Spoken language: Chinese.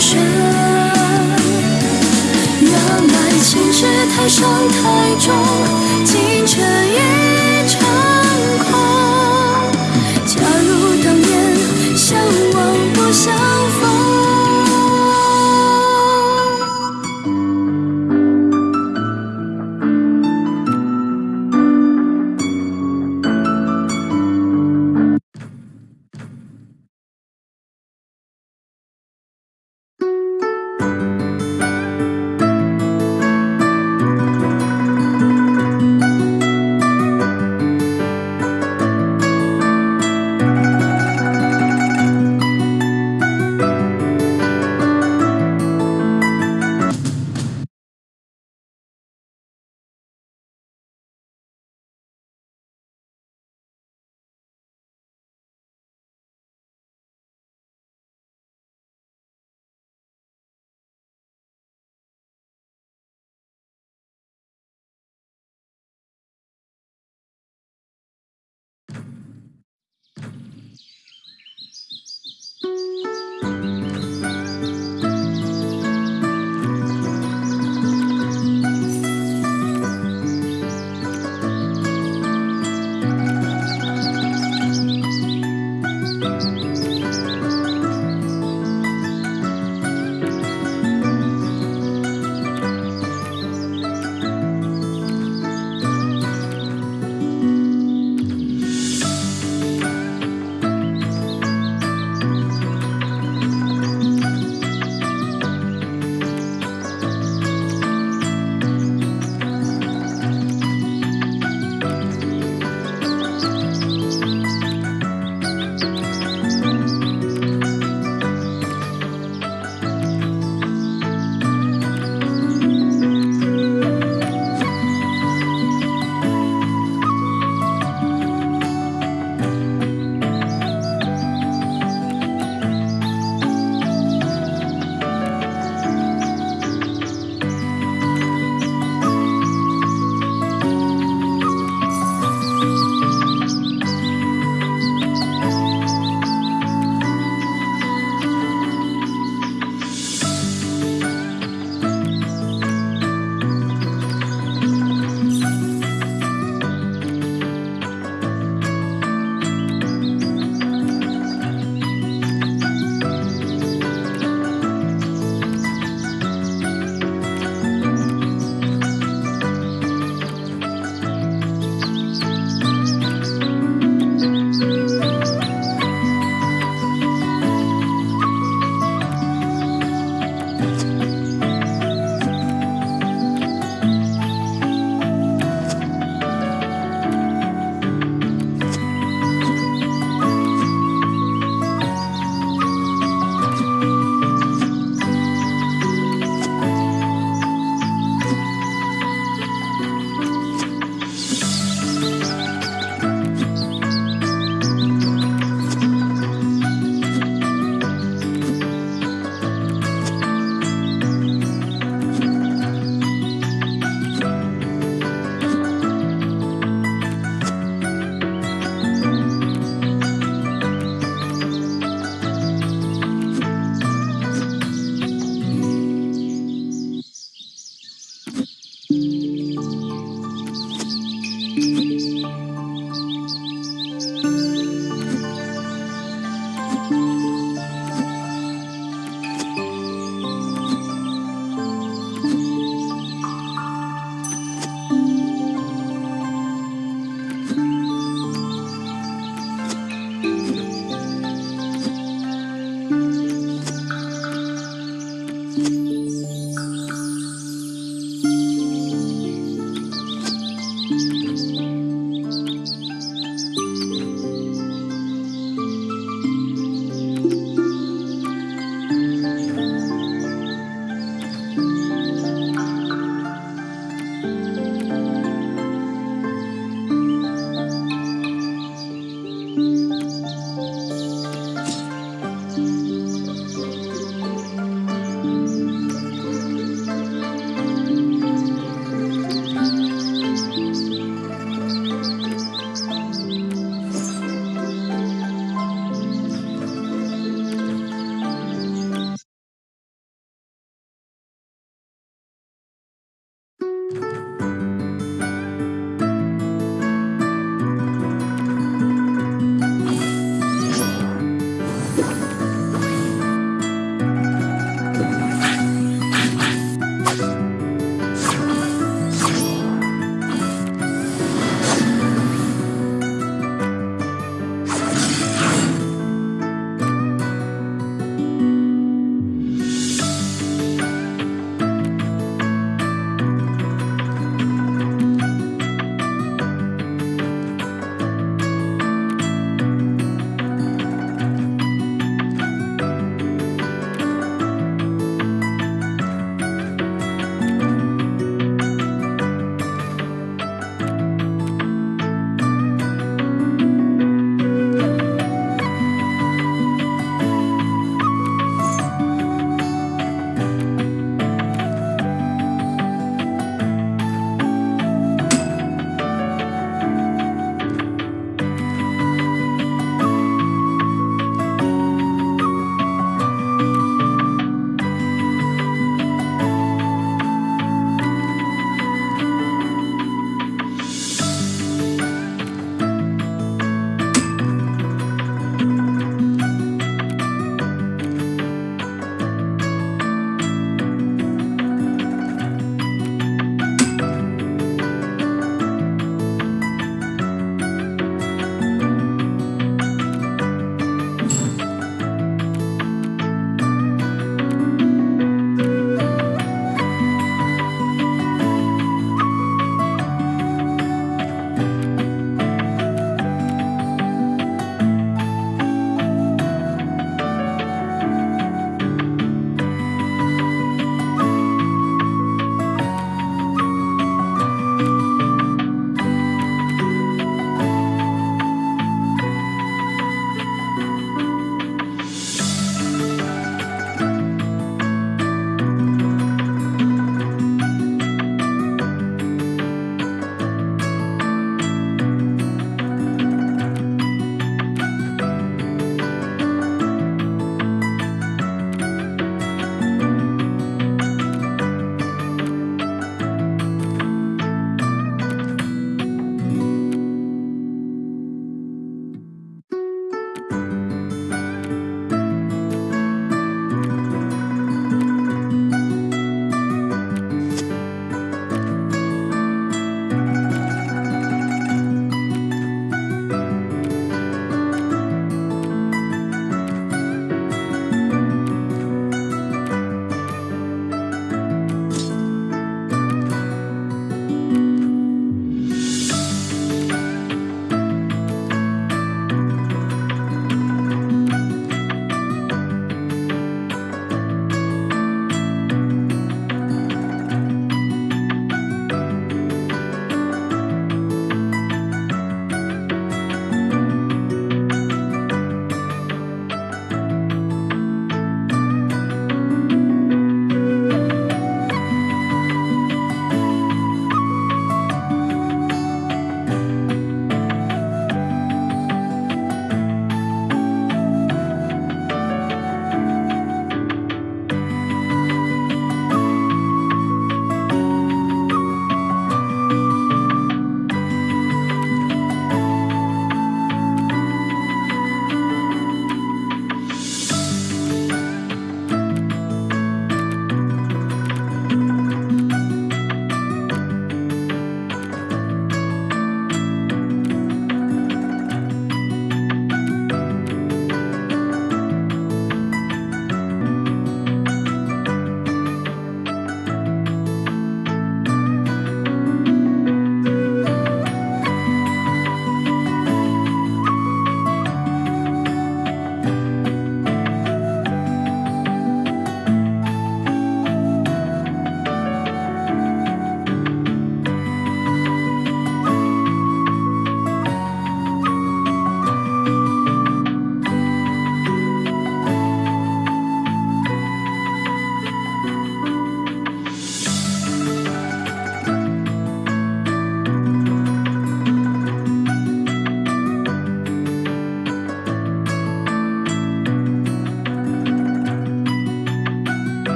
神原来情之太深太重惊觉